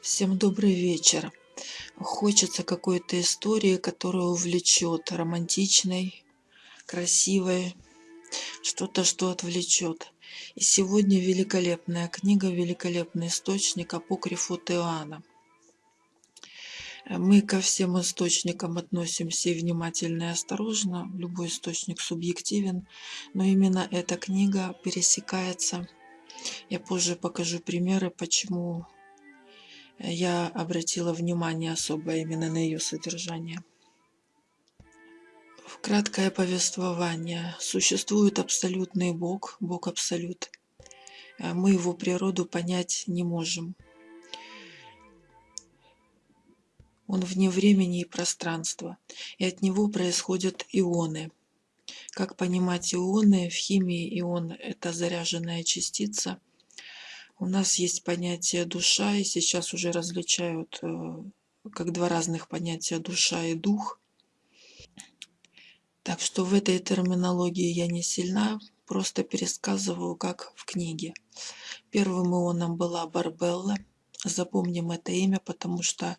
Всем добрый вечер. Хочется какой-то истории, которая увлечет, романтичной, красивой, что-то, что отвлечет. И сегодня великолепная книга, великолепный источник апокрифу Иоанна. Мы ко всем источникам относимся и внимательно и осторожно. Любой источник субъективен, но именно эта книга пересекается. Я позже покажу примеры, почему я обратила внимание особо именно на ее содержание. Краткое повествование. Существует абсолютный Бог, Бог Абсолют. А мы его природу понять не можем. Он вне времени и пространства, и от него происходят ионы. Как понимать ионы? В химии ион – это заряженная частица – у нас есть понятие душа, и сейчас уже различают э, как два разных понятия душа и дух. Так что в этой терминологии я не сильна, просто пересказываю, как в книге. Первым ионом была Барбелла. Запомним это имя, потому что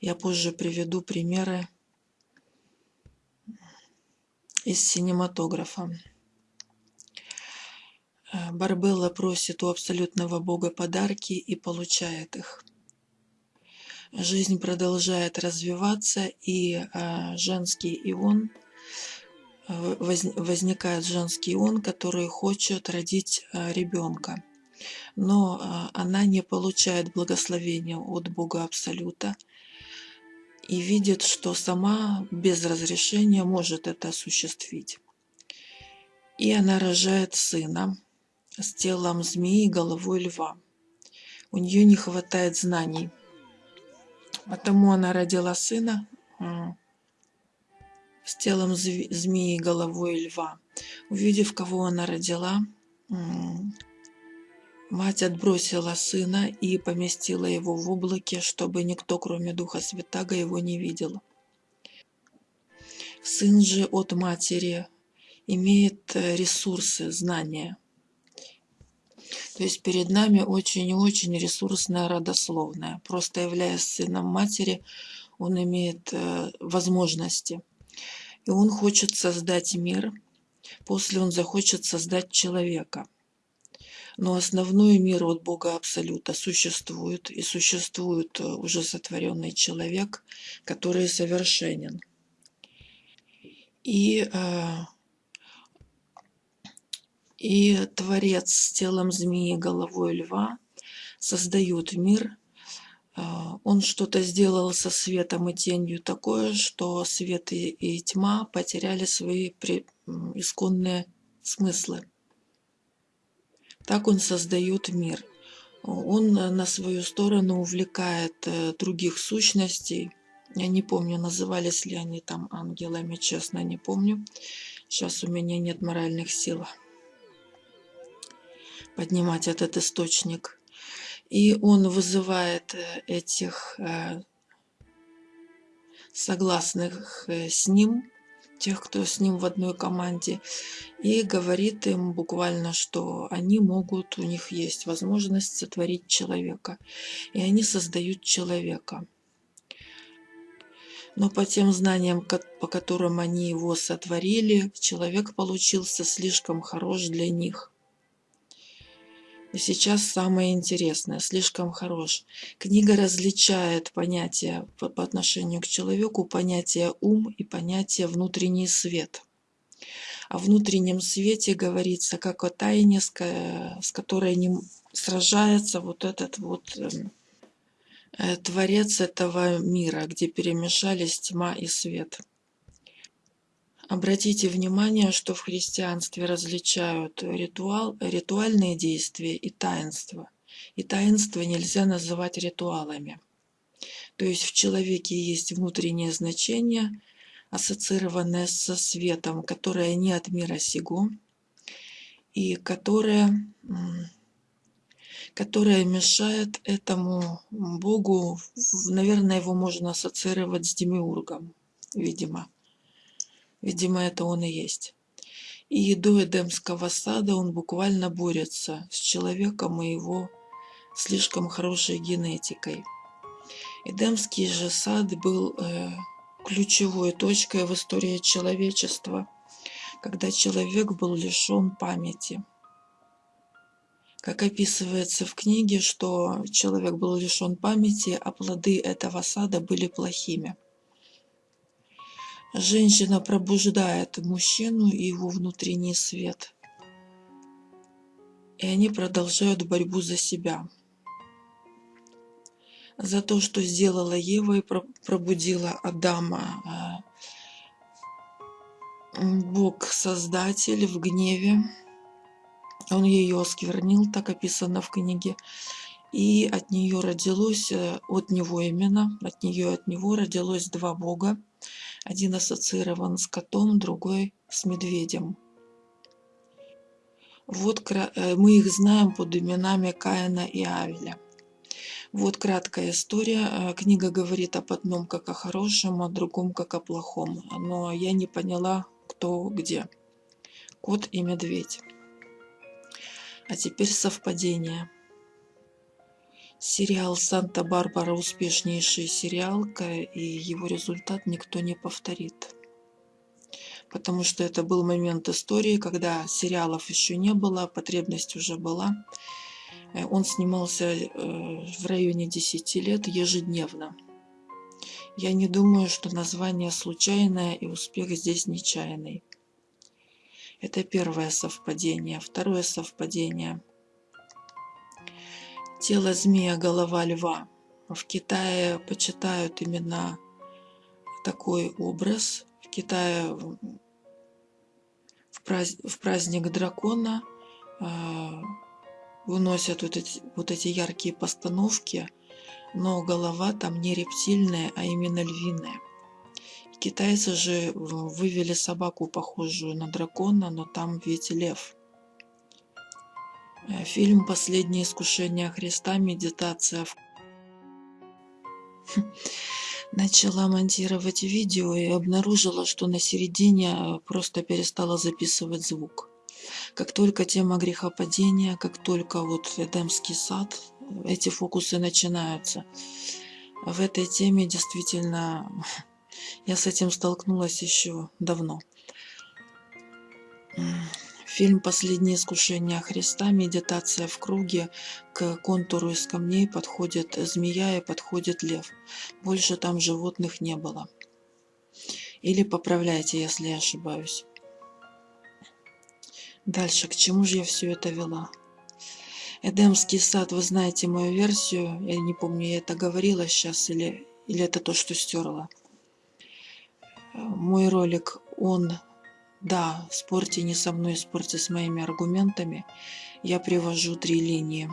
я позже приведу примеры из синематографа. Барбелла просит у абсолютного Бога подарки и получает их. Жизнь продолжает развиваться, и э, женский ион, э, возникает женский ион, который хочет родить ребенка. Но она не получает благословения от Бога Абсолюта и видит, что сама без разрешения может это осуществить. И она рожает сына, с телом змеи и головой льва. У нее не хватает знаний. Потому она родила сына с телом змеи и головой льва. Увидев, кого она родила, мать отбросила сына и поместила его в облаке, чтобы никто, кроме Духа Святаго, его не видел. Сын же от матери имеет э, ресурсы, знания – то есть перед нами очень и очень ресурсная родословная. Просто являясь сыном матери, он имеет э, возможности. И он хочет создать мир, после он захочет создать человека. Но основной мир от Бога Абсолюта существует, и существует э, уже сотворенный человек, который совершенен. И э, и Творец с телом змеи, головой льва создают мир. А, он что-то сделал со светом и тенью такое, что свет и тьма потеряли свои исконные смыслы. Так он создает мир. Он на свою сторону увлекает э, других сущностей. Я не помню, назывались ли они там ангелами, честно не помню. Сейчас у меня нет моральных сил поднимать этот источник. И он вызывает э, этих э, согласных э, с ним, тех, кто с ним в одной команде, и говорит им буквально, что они могут, у них есть возможность сотворить человека. И они создают человека. Но по тем знаниям, по которым они его сотворили, человек получился слишком хорош для них. И сейчас самое интересное, слишком хорош. Книга различает понятия по, по отношению к человеку, понятие ум и понятие внутренний свет. О внутреннем свете говорится как о тайне, с, с которой не сражается вот этот вот эм, э, творец этого мира, где перемешались тьма и свет. Обратите внимание, что в христианстве различают ритуал, ритуальные действия и таинства. И таинства нельзя называть ритуалами. То есть в человеке есть внутреннее значение, ассоциированное со светом, которое не от мира сего, и которое, которое мешает этому Богу, наверное, его можно ассоциировать с Демиургом, видимо. Видимо, это он и есть. И до Эдемского сада он буквально борется с человеком и его слишком хорошей генетикой. Эдемский же сад был э, ключевой точкой в истории человечества, когда человек был лишен памяти. Как описывается в книге, что человек был лишен памяти, а плоды этого сада были плохими. Женщина пробуждает мужчину и его внутренний свет. И они продолжают борьбу за себя. За то, что сделала Ева и пробудила Адама. А, Бог-создатель в гневе. Он ее осквернил, так описано в книге. И от нее родилось, э, от него именно, от нее от него родилось два бога один ассоциирован с котом, другой с медведем. Вот э, мы их знаем под именами Каина и Авеля. Вот краткая история. Э, книга говорит об одном как о хорошем, о другом как о плохом. Но я не поняла, кто где. Кот и медведь. А теперь совпадение. Сериал «Санта-Барбара» – успешнейший сериал, и его результат никто не повторит. Потому что это был момент истории, когда сериалов еще не было, потребность уже была. Э, он снимался э, в районе 10 лет ежедневно. Я не думаю, что название случайное и успех здесь нечаянный. Это первое совпадение. Второе совпадение – Тело змея, голова льва. В Китае почитают именно такой образ. В Китае в, праздник дракона э, выносят вот эти, вот эти яркие постановки, но голова там не рептильная, а именно львиная. Китайцы же вывели собаку, похожую на дракона, но там ведь лев. Э, фильм «Последнее искушение Христа. Медитация». Начала монтировать видео и обнаружила, что на середине э, просто перестала записывать звук. Как только тема грехопадения, как только вот Эдемский сад, эти фокусы начинаются. В этой теме действительно я с этим столкнулась еще давно. Фильм «Последнее искушение Христа», медитация в круге, к контуру из камней подходит змея и подходит лев. Больше там животных не было. Или поправляйте, если я ошибаюсь. Дальше, к чему же я все это вела? Эдемский сад, вы знаете мою версию, я не помню, я это говорила сейчас или, или это то, что стерла. Мой ролик, он да, спорьте не со мной, спорьте с моими аргументами. Я привожу три линии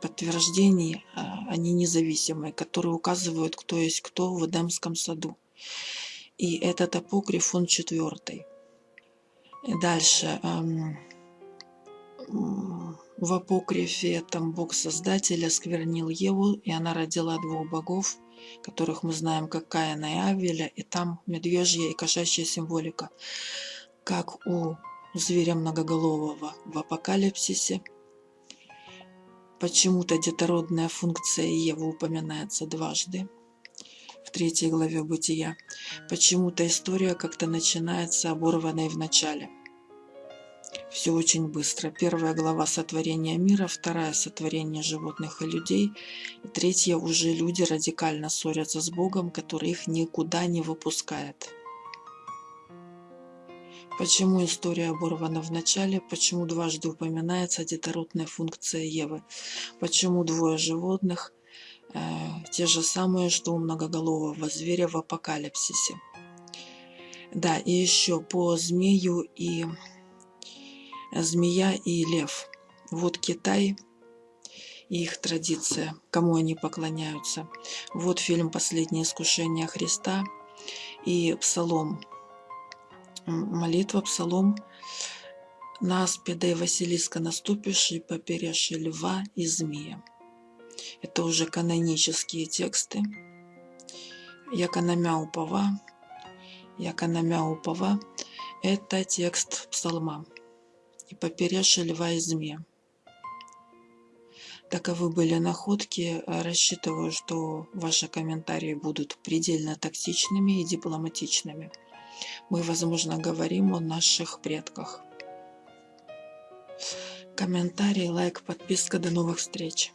подтверждений, а, они независимые, которые указывают, кто есть кто в Эдемском саду. И этот апокриф, он четвертый. Дальше. В апокрифе там Бог Создатель осквернил Еву, и она родила двух богов, которых мы знаем как Каина и Авеля, и там медвежья и кошачья символика как у зверя многоголового в апокалипсисе. Почему-то детородная функция Евы упоминается дважды в третьей главе Бытия. Почему-то история как-то начинается оборванной в начале. Все очень быстро. Первая глава сотворения мира, вторая сотворение животных и людей, и третья уже люди радикально ссорятся с Богом, который их никуда не выпускает. Почему история оборвана в начале? Почему дважды упоминается детородная функция Евы? Почему двое животных э, те же самые, что у многоголового зверя в апокалипсисе? Да, и еще по змею и змея и лев. Вот Китай и их традиция, кому они поклоняются. Вот фильм «Последнее искушение Христа» и Псалом молитва, псалом на аспида и Василиска наступишь и поперешь льва и змея. Это уже канонические тексты. Яка упова, яка упова – это текст псалма. И поперешь льва и змея. Таковы были находки. Рассчитываю, что ваши комментарии будут предельно токсичными и дипломатичными. Мы, возможно, говорим о наших предках. Комментарий, лайк, подписка. До новых встреч!